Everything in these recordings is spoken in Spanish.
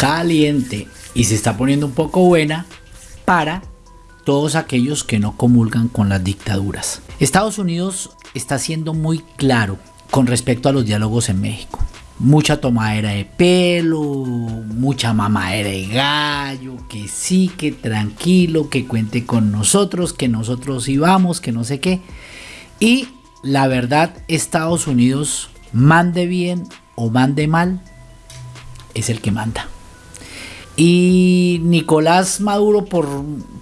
caliente y se está poniendo un poco buena para todos aquellos que no comulgan con las dictaduras. Estados Unidos está siendo muy claro con respecto a los diálogos en México. Mucha tomadera de pelo, mucha mamadera de gallo, que sí, que tranquilo, que cuente con nosotros, que nosotros íbamos, que no sé qué. Y la verdad, Estados Unidos, mande bien o mande mal, es el que manda. Y Nicolás Maduro por,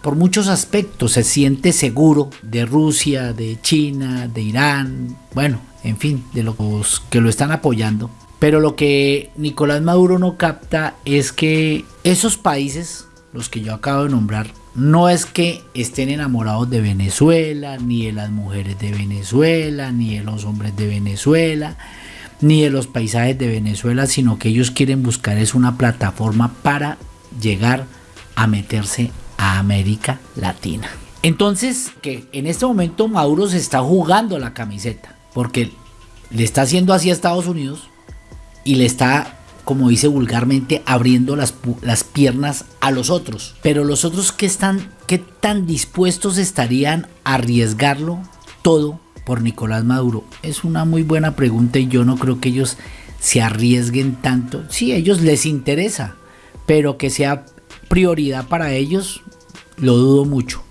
por, muchos aspectos se siente seguro de Rusia, de China, de Irán, bueno, en fin, de los que lo están apoyando. Pero lo que Nicolás Maduro no capta es que esos países, los que yo acabo de nombrar, no es que estén enamorados de Venezuela, ni de las mujeres de Venezuela, ni de los hombres de Venezuela, ni de los paisajes de Venezuela, sino que ellos quieren buscar es una plataforma para llegar a meterse a América Latina. Entonces, que en este momento Maduro se está jugando la camiseta, porque le está haciendo así a Estados Unidos y le está, como dice vulgarmente, abriendo las, las piernas a los otros. Pero los otros que están, qué tan dispuestos estarían a arriesgarlo todo por Nicolás Maduro? Es una muy buena pregunta y yo no creo que ellos se arriesguen tanto. Sí, a ellos les interesa, pero que sea prioridad para ellos, lo dudo mucho.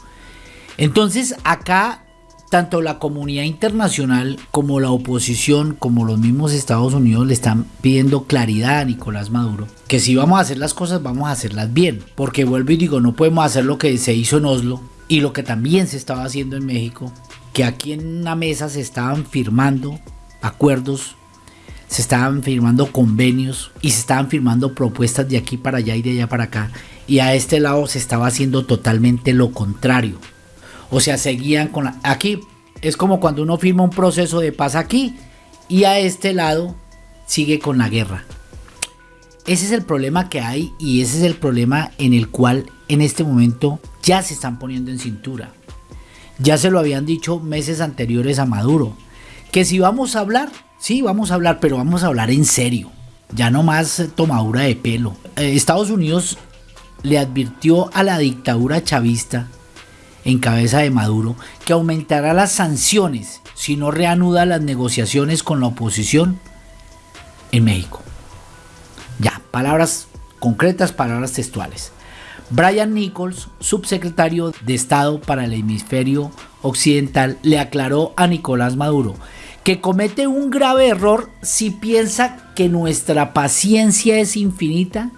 Entonces acá tanto la comunidad internacional como la oposición, como los mismos Estados Unidos le están pidiendo claridad a Nicolás Maduro, que si vamos a hacer las cosas vamos a hacerlas bien, porque vuelvo y digo, no podemos hacer lo que se hizo en Oslo y lo que también se estaba haciendo en México, que aquí en una mesa se estaban firmando acuerdos se estaban firmando convenios y se estaban firmando propuestas de aquí para allá y de allá para acá. Y a este lado se estaba haciendo totalmente lo contrario. O sea, seguían con la... Aquí es como cuando uno firma un proceso de paz aquí y a este lado sigue con la guerra. Ese es el problema que hay y ese es el problema en el cual en este momento ya se están poniendo en cintura. Ya se lo habían dicho meses anteriores a Maduro. Que si vamos a hablar, Sí, vamos a hablar, pero vamos a hablar en serio. Ya no más eh, tomadura de pelo. Eh, Estados Unidos le advirtió a la dictadura chavista en cabeza de Maduro que aumentará las sanciones si no reanuda las negociaciones con la oposición en México. Ya, palabras concretas, palabras textuales. Brian Nichols, subsecretario de Estado para el hemisferio occidental, le aclaró a Nicolás Maduro que comete un grave error si piensa que nuestra paciencia es infinita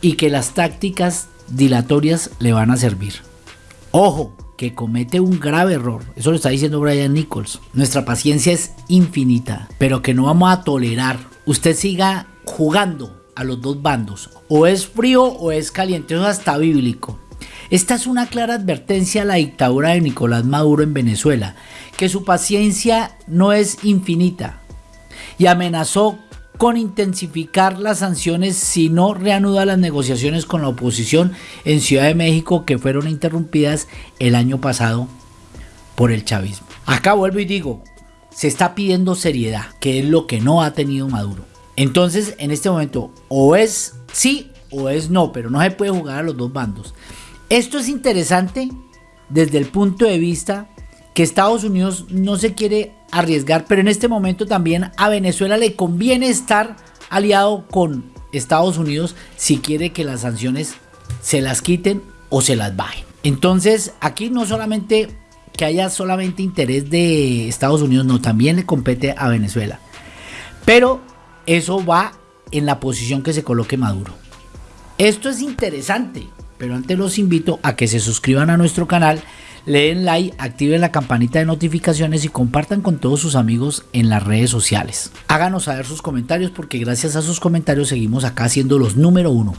y que las tácticas dilatorias le van a servir. Ojo, que comete un grave error. Eso lo está diciendo Brian Nichols. Nuestra paciencia es infinita, pero que no vamos a tolerar. Usted siga jugando a los dos bandos. O es frío o es caliente. Eso es hasta bíblico. Esta es una clara advertencia a la dictadura de Nicolás Maduro en Venezuela, que su paciencia no es infinita y amenazó con intensificar las sanciones si no reanuda las negociaciones con la oposición en Ciudad de México que fueron interrumpidas el año pasado por el chavismo. Acá vuelvo y digo, se está pidiendo seriedad, que es lo que no ha tenido Maduro. Entonces, en este momento, o es sí o es no, pero no se puede jugar a los dos bandos. Esto es interesante desde el punto de vista que Estados Unidos no se quiere arriesgar, pero en este momento también a Venezuela le conviene estar aliado con Estados Unidos si quiere que las sanciones se las quiten o se las bajen. Entonces aquí no solamente que haya solamente interés de Estados Unidos, no, también le compete a Venezuela. Pero eso va en la posición que se coloque Maduro. Esto es interesante, pero antes los invito a que se suscriban a nuestro canal le den like, activen la campanita de notificaciones y compartan con todos sus amigos en las redes sociales. Háganos saber sus comentarios porque gracias a sus comentarios seguimos acá siendo los número uno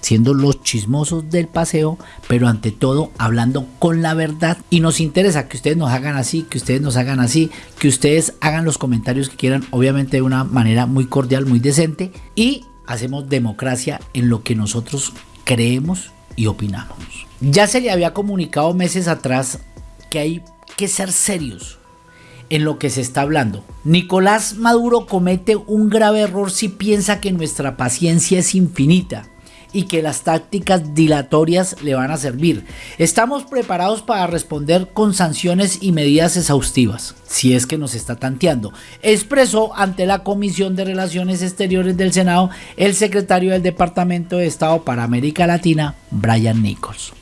siendo los chismosos del paseo, pero ante todo hablando con la verdad. Y nos interesa que ustedes nos hagan así, que ustedes nos hagan así, que ustedes hagan los comentarios que quieran, obviamente de una manera muy cordial, muy decente. Y hacemos democracia en lo que nosotros creemos y opinamos. Ya se le había comunicado meses atrás que hay que ser serios en lo que se está hablando. Nicolás Maduro comete un grave error si piensa que nuestra paciencia es infinita y que las tácticas dilatorias le van a servir. Estamos preparados para responder con sanciones y medidas exhaustivas, si es que nos está tanteando, expresó ante la Comisión de Relaciones Exteriores del Senado el secretario del Departamento de Estado para América Latina, Brian Nichols.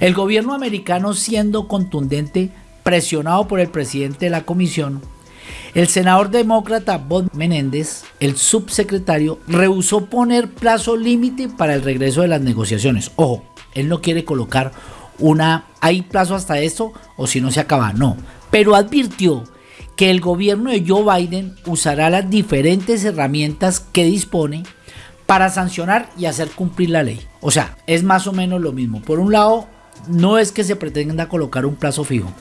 El gobierno americano siendo contundente, presionado por el presidente de la comisión, el senador demócrata Bob Menéndez, el subsecretario, rehusó poner plazo límite para el regreso de las negociaciones. Ojo, él no quiere colocar una, hay plazo hasta esto o si no se acaba, no. Pero advirtió que el gobierno de Joe Biden usará las diferentes herramientas que dispone para sancionar y hacer cumplir la ley. O sea, es más o menos lo mismo. Por un lado, no es que se pretenda colocar un plazo fijo,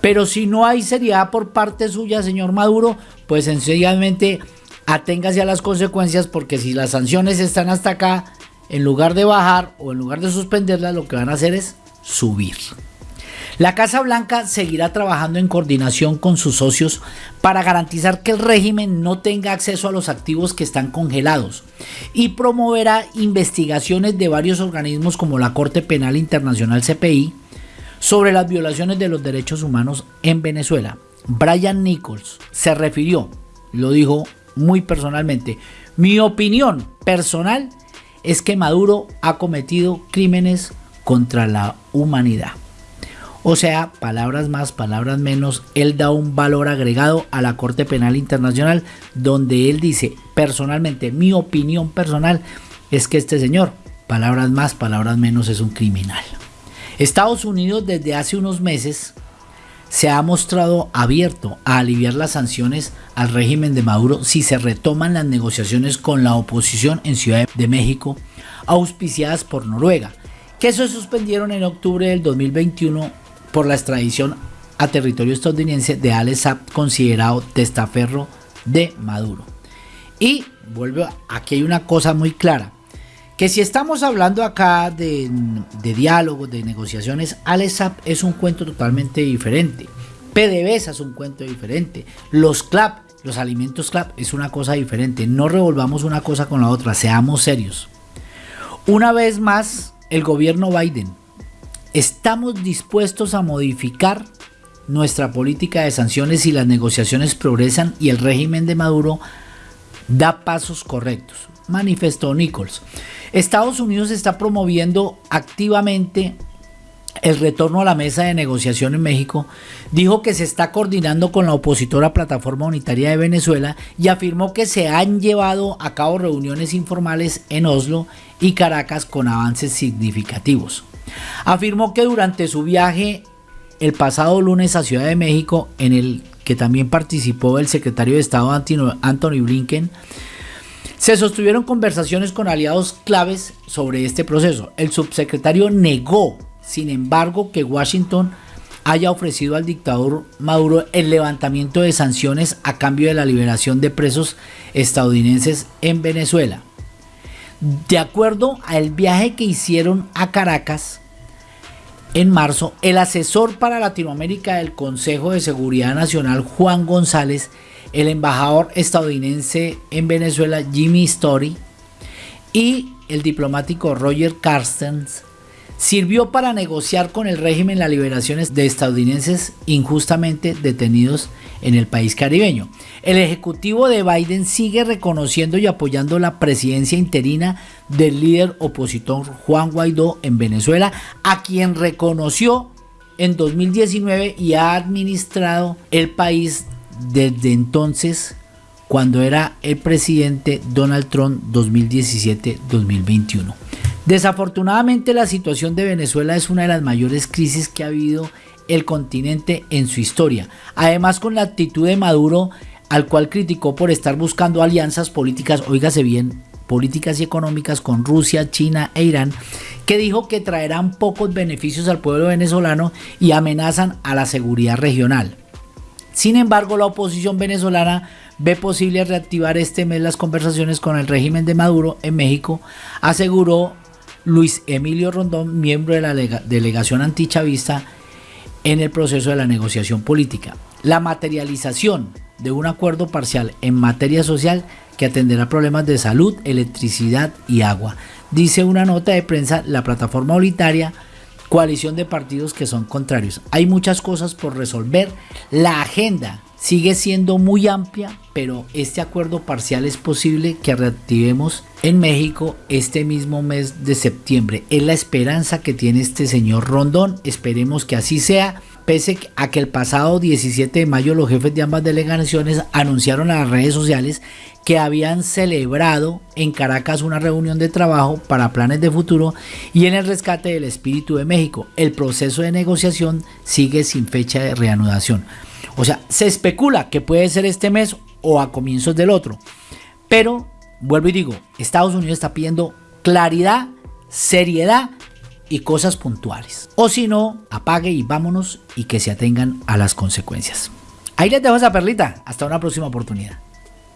pero si no hay seriedad por parte suya, señor Maduro, pues sencillamente aténgase a las consecuencias porque si las sanciones están hasta acá, en lugar de bajar o en lugar de suspenderlas, lo que van a hacer es subir. La Casa Blanca seguirá trabajando en coordinación con sus socios para garantizar que el régimen no tenga acceso a los activos que están congelados y promoverá investigaciones de varios organismos como la Corte Penal Internacional CPI, sobre las violaciones de los derechos humanos en Venezuela. Brian Nichols se refirió, lo dijo muy personalmente, mi opinión personal es que Maduro ha cometido crímenes contra la humanidad. O sea, palabras más, palabras menos, él da un valor agregado a la Corte Penal Internacional donde él dice, personalmente, mi opinión personal es que este señor, palabras más, palabras menos, es un criminal. Estados Unidos desde hace unos meses se ha mostrado abierto a aliviar las sanciones al régimen de Maduro si se retoman las negociaciones con la oposición en Ciudad de México, auspiciadas por Noruega, que se suspendieron en octubre del 2021 por la extradición a territorio estadounidense de Alex Saab, considerado testaferro de Maduro. Y vuelve, aquí hay una cosa muy clara que si estamos hablando acá de, diálogos, de negociaciones, ALESAP es un cuento totalmente diferente. PDVSA es un cuento diferente. Los CLAP, los alimentos CLAP es una cosa diferente. No revolvamos una cosa con la otra, seamos serios. Una vez más, el gobierno Biden, estamos dispuestos a modificar nuestra política de sanciones si las negociaciones progresan y el régimen de Maduro da pasos correctos, manifestó Nichols. Estados Unidos está promoviendo activamente el retorno a la mesa de negociación en México, dijo que se está coordinando con la opositora Plataforma Unitaria de Venezuela y afirmó que se han llevado a cabo reuniones informales en Oslo y Caracas con avances significativos. Afirmó que durante su viaje el pasado lunes a Ciudad de México, en el que también participó el secretario de Estado Anthony Blinken, se sostuvieron conversaciones con aliados claves sobre este proceso. El subsecretario negó, sin embargo, que Washington haya ofrecido al dictador Maduro el levantamiento de sanciones a cambio de la liberación de presos estadounidenses en Venezuela. De acuerdo al viaje que hicieron a Caracas en marzo, el asesor para Latinoamérica del Consejo de Seguridad Nacional, Juan González, el embajador estadounidense en Venezuela Jimmy Story y el diplomático Roger Carstens sirvió para negociar con el régimen las liberaciones de estadounidenses injustamente detenidos en el país caribeño. El ejecutivo de Biden sigue reconociendo y apoyando la presidencia interina del líder opositor Juan Guaidó en Venezuela, a quien reconoció en 2019 y ha administrado el país desde entonces cuando era el presidente Donald Trump 2017-2021. Desafortunadamente la situación de Venezuela es una de las mayores crisis que ha habido el continente en su historia. Además con la actitud de Maduro al cual criticó por estar buscando alianzas políticas, oígase bien, políticas y económicas con Rusia, China e Irán, que dijo que traerán pocos beneficios al pueblo venezolano y amenazan a la seguridad regional. Sin embargo, la oposición venezolana ve posible reactivar este mes las conversaciones con el régimen de Maduro en México, aseguró Luis Emilio Rondón, miembro de la delegación antichavista en el proceso de la negociación política. La materialización de un acuerdo parcial en materia social que atenderá problemas de salud, electricidad y agua. Dice una nota de prensa la plataforma unitaria coalición de partidos que son contrarios. Hay muchas cosas por resolver. La agenda sigue siendo muy amplia, pero este acuerdo parcial es posible que reactivemos en México este mismo mes de septiembre. Es la esperanza que tiene este señor Rondón. Esperemos que así sea. Pese a que el pasado 17 de mayo los jefes de ambas delegaciones anunciaron a las redes sociales que habían celebrado en Caracas una reunión de trabajo para planes de futuro y en el rescate del espíritu de México. El proceso de negociación sigue sin fecha de reanudación. O sea, se especula que puede ser este mes o a comienzos del otro. Pero, vuelvo y digo, Estados Unidos está pidiendo claridad, seriedad y cosas puntuales. O si no, apague y vámonos y que se atengan a las consecuencias. Ahí les dejo esa perlita. Hasta una próxima oportunidad.